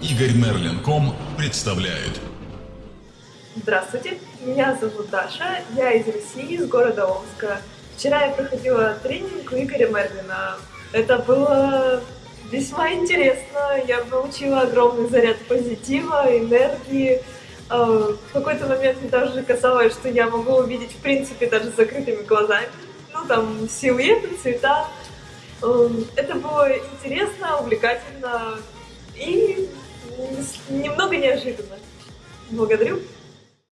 Игорь Мерлин.ком представляет. Здравствуйте, меня зовут Даша, я из России, из города Омска. Вчера я проходила тренинг у Игоря Мерлина. Это было весьма интересно, я получила огромный заряд позитива, энергии. А, в какой-то момент мне даже казалось, что я могу увидеть в принципе даже с закрытыми глазами. Ну там силуэты, цвета. Эм, это было интересно, увлекательно и неожиданно. Благодарю.